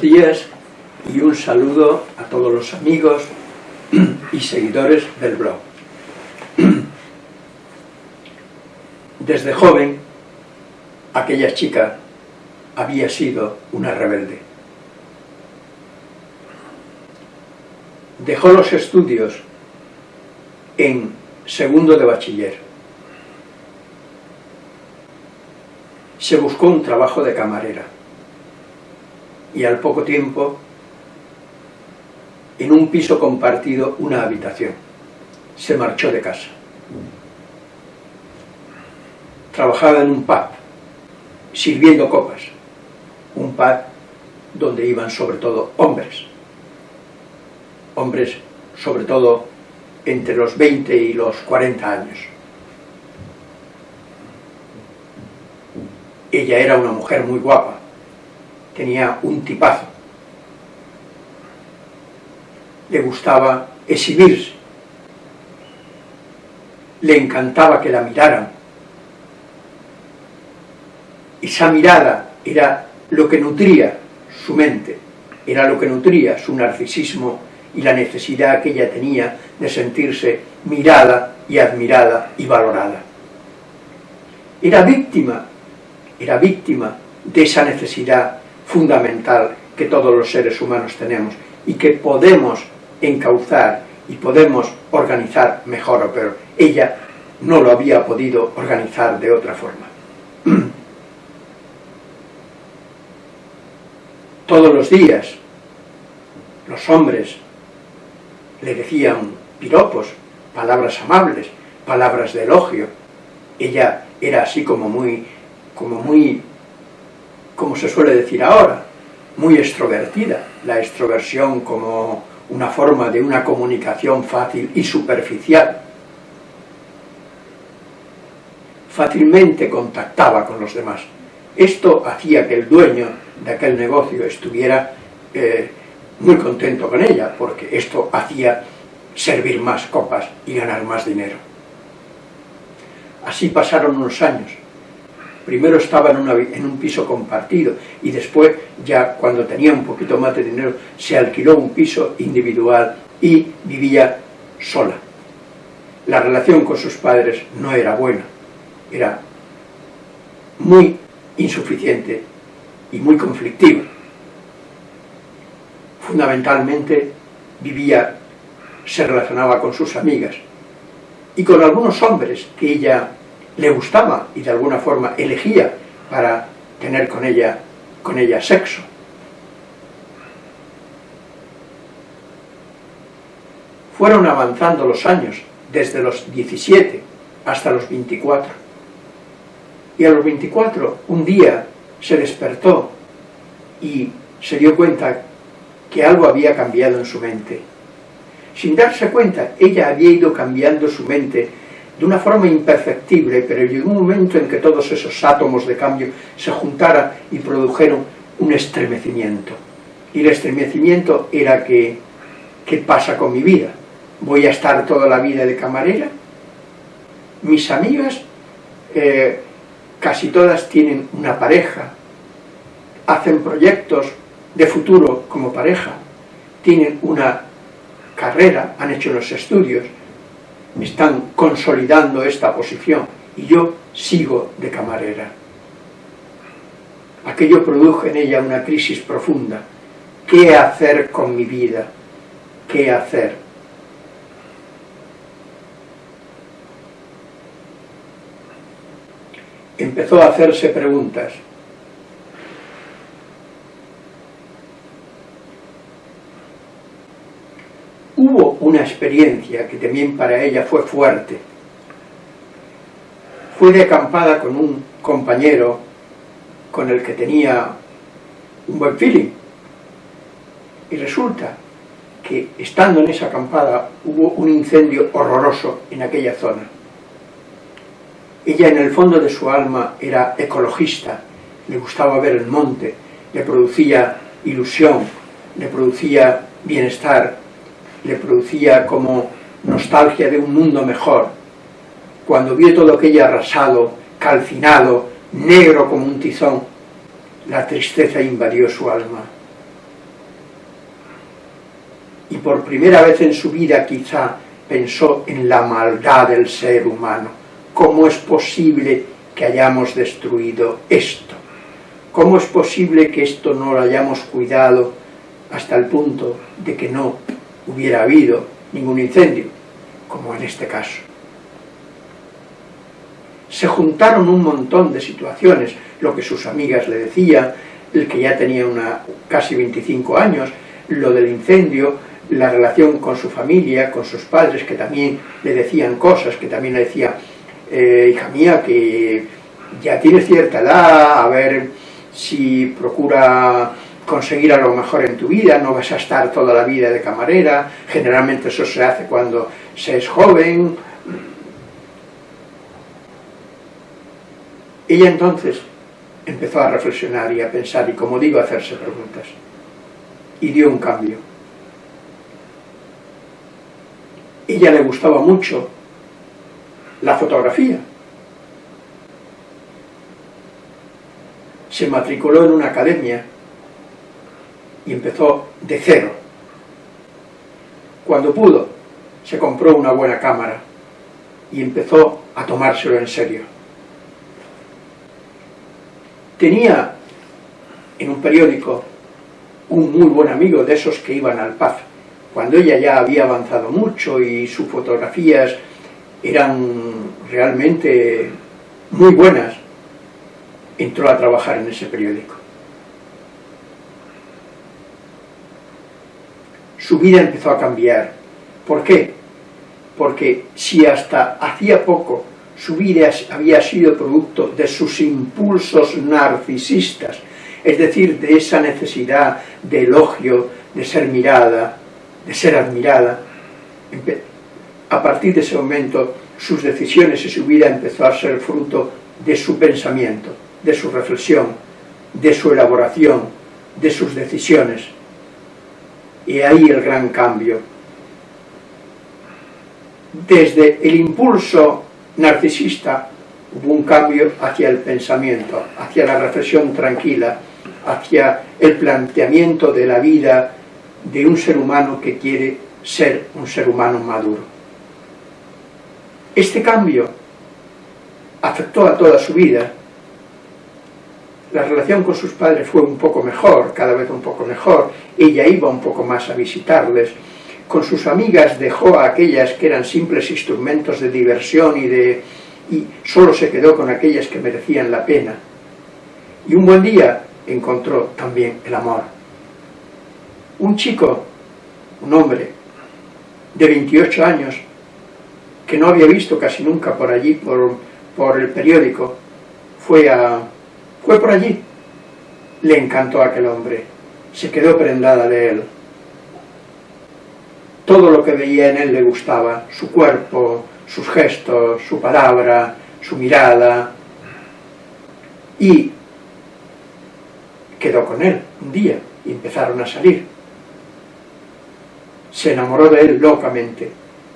Días y un saludo a todos los amigos y seguidores del blog. Desde joven, aquella chica había sido una rebelde. Dejó los estudios en segundo de bachiller. Se buscó un trabajo de camarera y al poco tiempo en un piso compartido una habitación. Se marchó de casa. Trabajaba en un pub, sirviendo copas. Un pub donde iban sobre todo hombres. Hombres sobre todo entre los 20 y los 40 años. Ella era una mujer muy guapa, tenía un tipazo. Le gustaba exhibirse. Le encantaba que la miraran. Esa mirada era lo que nutría su mente, era lo que nutría su narcisismo y la necesidad que ella tenía de sentirse mirada y admirada y valorada. Era víctima, era víctima de esa necesidad fundamental que todos los seres humanos tenemos y que podemos encauzar y podemos organizar mejor o peor. Ella no lo había podido organizar de otra forma. Todos los días los hombres le decían piropos, palabras amables, palabras de elogio. Ella era así como muy, como muy, como se suele decir ahora, muy extrovertida. La extroversión como una forma de una comunicación fácil y superficial. Fácilmente contactaba con los demás. Esto hacía que el dueño de aquel negocio estuviera eh, muy contento con ella, porque esto hacía servir más copas y ganar más dinero. Así pasaron unos años. Primero estaba en, un piso compartido y después, ya cuando tenía un poquito más de dinero, se alquiló un piso individual y vivía sola. La relación con sus padres no era buena, era muy insuficiente y muy conflictiva fundamentalmente vivía, se relacionaba con sus amigas y con algunos hombres que ella le gustaba y de alguna forma elegía para tener con ella, con ella sexo. Fueron avanzando los años, desde los 17 hasta los 24. Y a los 24, un día, se despertó y se dio cuenta que algo había cambiado en su mente. Sin darse cuenta, ella había ido cambiando su mente de una forma imperceptible, pero llegó un momento en que todos esos átomos de cambio se juntaran y produjeron un estremecimiento. Y el estremecimiento era que, ¿qué pasa con mi vida? ¿Voy a estar toda la vida de camarera? Mis amigas, eh, casi todas tienen una pareja, hacen proyectos, de futuro como pareja, tienen una carrera, han hecho los estudios, están consolidando esta posición y yo sigo de camarera. Aquello produjo en ella una crisis profunda. ¿Qué hacer con mi vida? ¿Qué hacer? Empezó a hacerse preguntas. Hubo una experiencia que también para ella fue fuerte. Fue de acampada con un compañero con el que tenía un buen feeling. Y resulta que estando en esa acampada hubo un incendio horroroso en aquella zona. Ella en el fondo de su alma era ecologista, le gustaba ver el monte, le producía ilusión, le producía bienestar, le producía como nostalgia de un mundo mejor. Cuando vio todo aquello arrasado, calcinado, negro como un tizón, la tristeza invadió su alma. y por primera vez en su vida quizá pensó en la maldad del ser humano. ¿Cómo es posible que hayamos destruido esto? ¿Cómo es posible que esto no lo hayamos cuidado hasta el punto de que no hubiera habido ningún incendio, como en este caso? Se juntaron un montón de situaciones, lo que sus amigas le decían, el que ya tenía una, casi 25 años, lo del incendio, la relación con su familia, con sus padres, que también le decían cosas, que también le decía, eh, hija mía, que ya tienes cierta edad, a ver si procura conseguir algo mejor en tu vida, no vas a estar toda la vida de camarera, generalmente eso se hace cuando se es joven. Ella entonces empezó a reflexionar y a pensar y, como digo, a hacerse preguntas. Y dio un cambio. Ella le gustaba mucho la fotografía. Se matriculó en una academia y empezó de cero. Cuando pudo, se compró una buena cámara y empezó a tomárselo en serio. Tenía en un periódico un muy buen amigo de esos que iban al Paz, cuando ella ya había avanzado mucho y sus fotografías eran realmente muy buenas, entró a trabajar en ese periódico. Su vida empezó a cambiar. ¿Por qué? Porque si hasta hacía poco su vida había sido producto de sus impulsos narcisistas, es decir, de esa necesidad de elogio, de ser mirada, de ser admirada, a partir de ese momento sus decisiones y su vida empezó a ser fruto de su pensamiento, de su reflexión, de su elaboración, de sus decisiones. Y ahí el gran cambio. Desde el impulso narcisista hubo un cambio hacia el pensamiento, hacia la reflexión tranquila, hacia el planteamiento de la vida de un ser humano que quiere ser un ser humano maduro. Este cambio afectó a toda su vida. La relación con sus padres fue un poco mejor, cada vez un poco mejor. Ella iba un poco más a visitarles. Con sus amigas dejó a aquellas que eran simples instrumentos de diversión y, de, y solo se quedó con aquellas que merecían la pena. Y un buen día encontró también el amor. Un chico, un hombre, de 28 años, que no había visto casi nunca por allí, por, por el periódico, fue, a, fue por allí. Le encantó a aquel hombre, se quedó prendada de él. Todo lo que veía en él le gustaba, su cuerpo, sus gestos, su palabra, su mirada. Y quedó con él un día y empezaron a salir se enamoró de él locamente,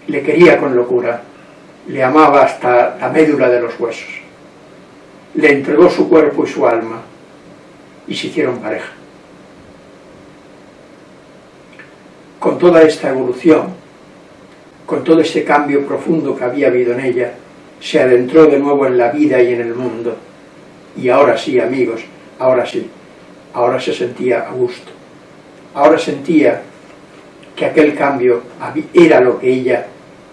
le quería con locura, le amaba hasta la médula de los huesos. Le entregó su cuerpo y su alma y se hicieron pareja. Con toda esta evolución, con todo ese cambio profundo que había habido en ella, se adentró de nuevo en la vida y en el mundo. Y ahora sí, amigos, ahora sí, ahora se sentía a gusto. Ahora sentía que aquel cambio era lo que ella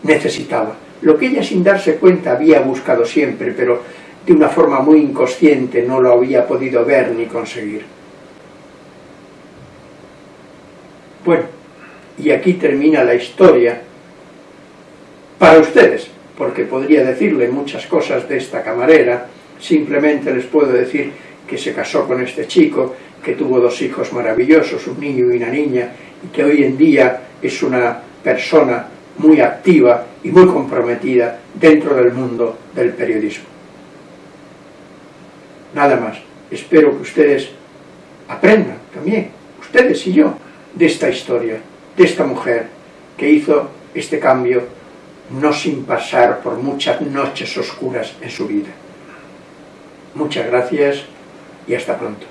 necesitaba. Lo que ella sin darse cuenta había buscado siempre, pero de una forma muy inconsciente no lo había podido ver ni conseguir. Bueno, y aquí termina la historia para ustedes, porque podría decirle muchas cosas de esta camarera, simplemente les puedo decir que se casó con este chico, que tuvo dos hijos maravillosos, un niño y una niña, y que hoy en día es una persona muy activa y muy comprometida dentro del mundo del periodismo. Nada más. Espero que ustedes aprendan también, ustedes y yo, de esta historia, de esta mujer que hizo este cambio no sin pasar por muchas noches oscuras en su vida. Muchas gracias y hasta pronto.